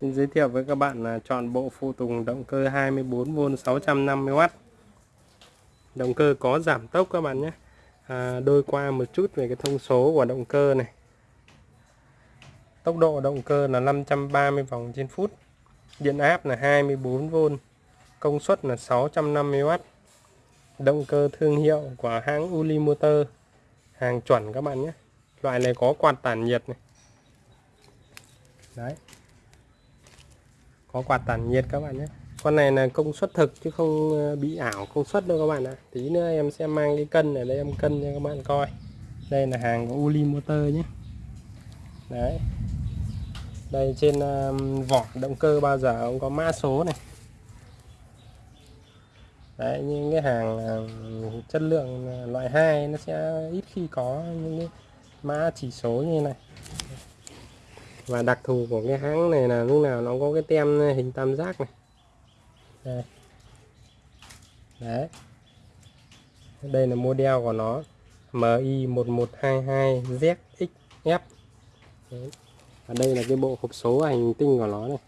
Xin giới thiệu với các bạn là chọn bộ phụ tùng động cơ 24V 650W Động cơ có giảm tốc các bạn nhé. À, Đôi qua một chút về cái thông số của động cơ này. Tốc độ động cơ là 530 vòng trên phút. Điện áp là 24V Công suất là 650W Động cơ thương hiệu của hãng Uli Motor Hàng chuẩn các bạn nhé. Loại này có quạt tản nhiệt này. Đấy có quạt tản nhiệt các bạn nhé. Con này là công suất thực chứ không ờ, bị ảo công suất đâu các bạn ạ. Tí nữa em sẽ mang cái cân ở đây, em cân cho các bạn coi. Đây là hàng của Uli Motor nhé. Đấy. Đây trên vỏ động cơ bao giờ cũng có mã số này. Đấy, những cái hàng chất lượng ờ, loại 2 nó sẽ ít khi có những cái mã chỉ số như này và đặc thù của cái hãng này là lúc nào nó có cái tem hình tam giác này. Đây. đấy. Đây là model của nó. MI 1122ZXF đấy. và đây là cái bộ hộp số hành tinh của nó này.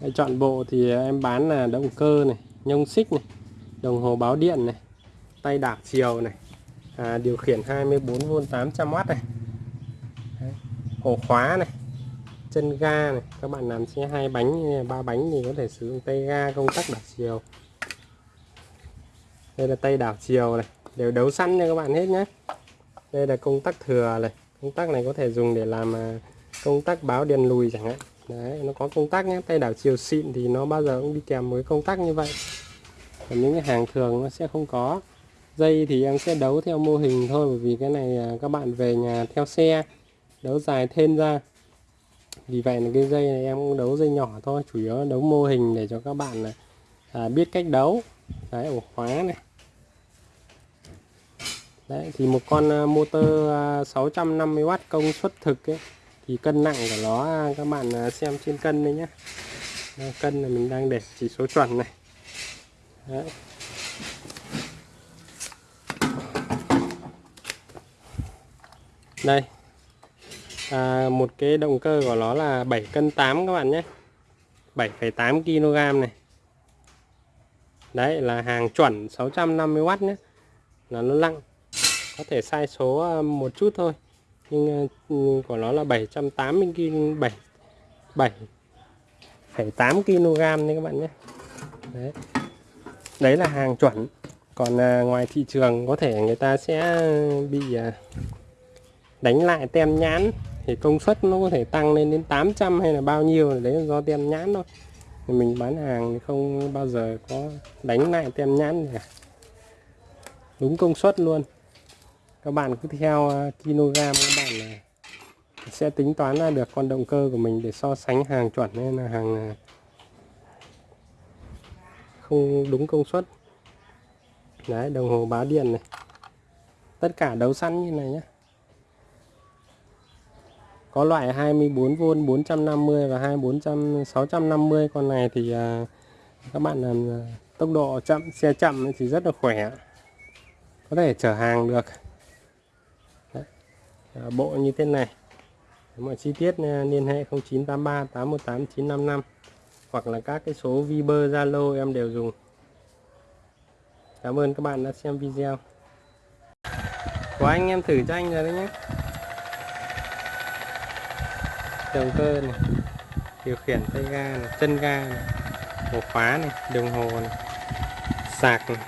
Đây, chọn bộ thì em bán là động cơ này nhông xích này đồng hồ báo điện này tay đạp chiều này. À, điều khiển 24V 800W này ổ khóa này, chân ga này. Các bạn làm xe hai bánh, ba bánh thì có thể sử dụng tay ga, công tắc đảo chiều. Đây là tay đảo chiều này, đều đấu sẵn cho các bạn hết nhé đây là công tắc thừa này, công tắc này có thể dùng để làm à, công tắc báo đèn lùi chẳng hạn. Đấy, nó có công tắc nhé tay đảo chiều xịn thì nó bao giờ cũng đi kèm với công tắc như vậy. Còn những cái hàng thường nó sẽ không có. Dây thì em sẽ đấu theo mô hình thôi, bởi vì cái này à, các bạn về nhà theo xe đấu dài thêm ra. Vì vậy là cái dây này em cũng đấu dây nhỏ thôi chủ yếu là đấu mô hình để cho các bạn này, à, biết cách đấu. Đấy ổ khóa này. Đấy thì một con à, motor à, 650W công suất thực ấy, thì cân nặng của nó à, các bạn xem trên cân đây nhé cân là mình đang để chỉ số chuẩn này. Đấy. đây à, một cái động cơ của nó là 7 cân 8 các bạn nhé. 7,8 kg này. Đấy là hàng chuẩn 650W nhé. Là nó lặng. Có thể sai số à, một chút thôi. Nhưng à, của nó là 780 kg 7 7,8 kg đấy các bạn nhé. Đấy. Đấy là hàng chuẩn. Còn à, ngoài thị trường có thể người ta sẽ à, bị à, đánh lại tem nhãn thì công suất nó có thể tăng lên đến 800 hay là bao nhiêu, đấy là do tem nhãn thôi. Thì mình bán hàng thì không bao giờ có đánh lại tem nhãn cả. Đúng công suất luôn. Các bạn cứ theo ờ, kg các bạn là sẽ tính toán ra được con động cơ của mình để so sánh hàng chuẩn hay là hàng ờ, không đúng công suất. Đấy, đồng hồ báo điện này. Tất cả đấu sẵn như này nhé có loại 24V 450 và 2400 650 con này thì à, các bạn làm à, tốc độ chậm xe chậm thì rất là khỏe. Có thể chở hàng được. Đấy. À, bộ như thế này. Mọi chi tiết à, liên hệ 0983 818 955 hoặc là các cái số Viber Zalo em đều dùng. Cảm ơn các bạn đã xem video. Của anh em thử cho anh rồi đấy nhé động cơ này, điều khiển tay ga này, chân ga này, ổ khóa này, đồng hồ này, sạc này.